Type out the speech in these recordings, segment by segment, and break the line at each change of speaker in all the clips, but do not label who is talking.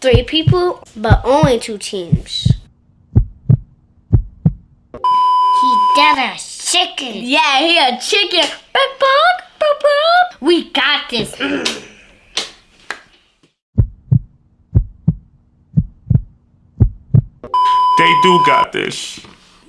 Three people, but only two teams.
He got a chicken.
Yeah, he a chicken.
We got this.
They do got this.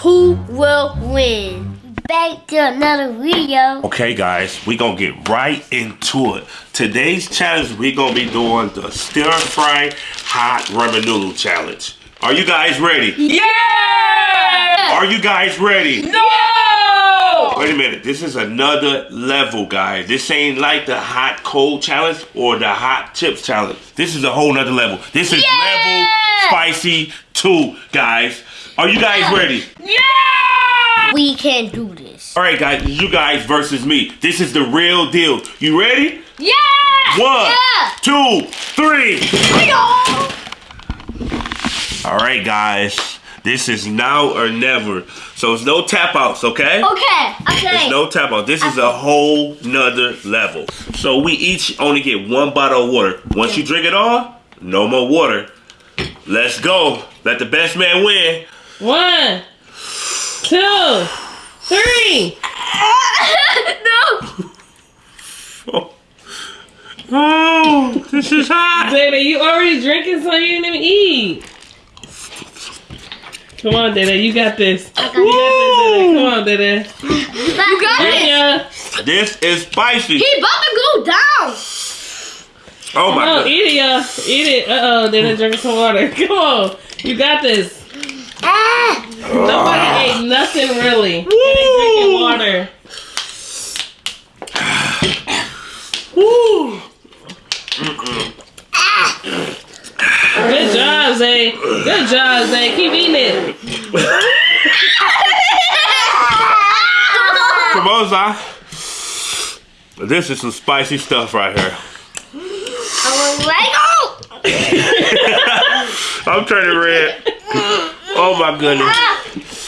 Who will win?
Back to another video.
Okay, guys, we gonna get right into it. Today's challenge, we gonna be doing the stir fry hot ramen noodle challenge. Are you guys ready?
Yeah!
Are you guys ready?
No!
Wait a minute, this is another level, guys. This ain't like the hot cold challenge or the hot chips challenge. This is a whole nother level. This is level spicy two, guys. Are you guys ready?
Yeah!
We can do this.
All right, guys, you guys versus me. This is the real deal. You ready?
Yeah!
One,
Yeah.
two, three. All right, guys. This is now or never. So it's no tap outs, okay?
Okay,
There's
okay.
no tap out. This is a whole nother level. So we each only get one bottle of water. Once you drink it all, no more water. Let's go. Let the best man win.
One, two, three.
no.
Oh, this is hot.
Dada, you already drinking, so you didn't even eat. Come on, Dada, you got this. You got this, Dada. Come on, Dada.
You got it.
Yeah.
This is spicy.
He about to go down.
Oh my
on,
god.
eat it, y'all. Eat it. Uh oh, Dada, drink some water. Come on. You got this.
Ah.
Nobody ate nothing really. And they drinking water.
Woo.
Good job, Zay. Good job, Zay. Keep eating it.
Come on, Si. This is some spicy stuff right here. I'm turning red. Oh my goodness.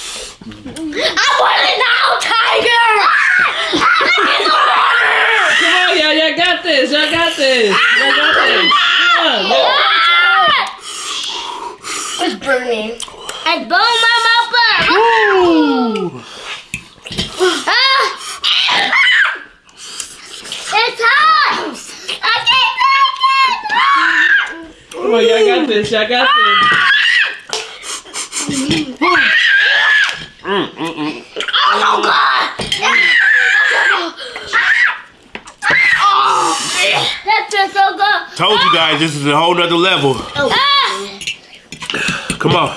I want it now, Tiger.
Come on, y'all. Y'all got this. Y'all got this. Y'all got this. Come on. y'all-
It's burning. It's burning my mouth. burn.
Woo.
Ah. It's hot. I can't take it.
Come on, y'all got this. Y'all got this.
Oh God. That feels so good.
Told you guys this is a whole nother level.
Ah.
Come on.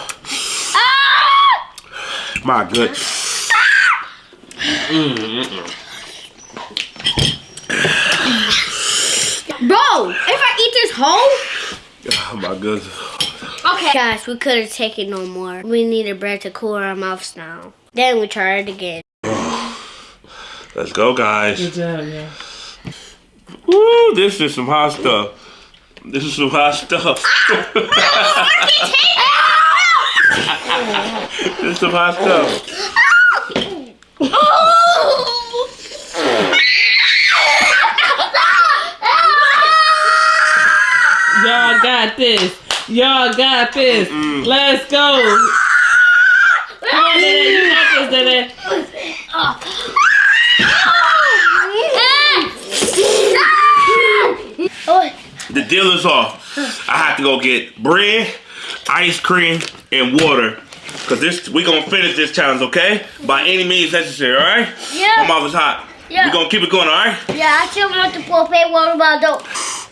Ah.
My goodness.
Bro, if I eat this whole.
Oh my goodness.
Okay. Guys, we couldn't take it no more. We needed bread to cool our mouths now. Then we tried it again.
Let's go, guys.
Good job, y'all.
Woo, this is some hot stuff. This is some hot stuff. Ah! this is some hot stuff. Oh!
Y'all got this. Y'all got this. Let's go. Come on, Dada. You got this, Dada.
Oh,
The deal is off. I have to go get bread, ice cream, and water. Cause this we gonna finish this challenge, okay? By any means necessary, alright?
Yeah.
My mouth is hot.
Yeah.
We gonna keep it going, alright?
yeah, I still want to pour paper water bottle.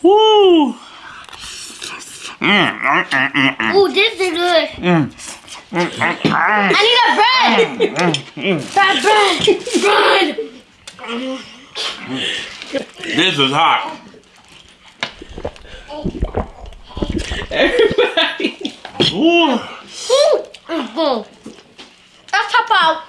Woo! Mm, mm, mm, mm, mm.
Ooh, this is good. I need a bread. bread, bread, bread.
This is hot.
Everybody.
Ooh.
Ooh, mm, Let's top out.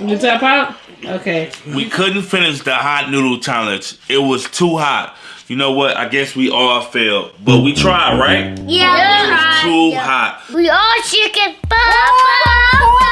You tap out? Okay.
We couldn't finish the hot noodle challenge. It was too hot. You know what? I guess we all failed. But we tried, right?
Yeah,
Too hot.
We all chicken. Thank you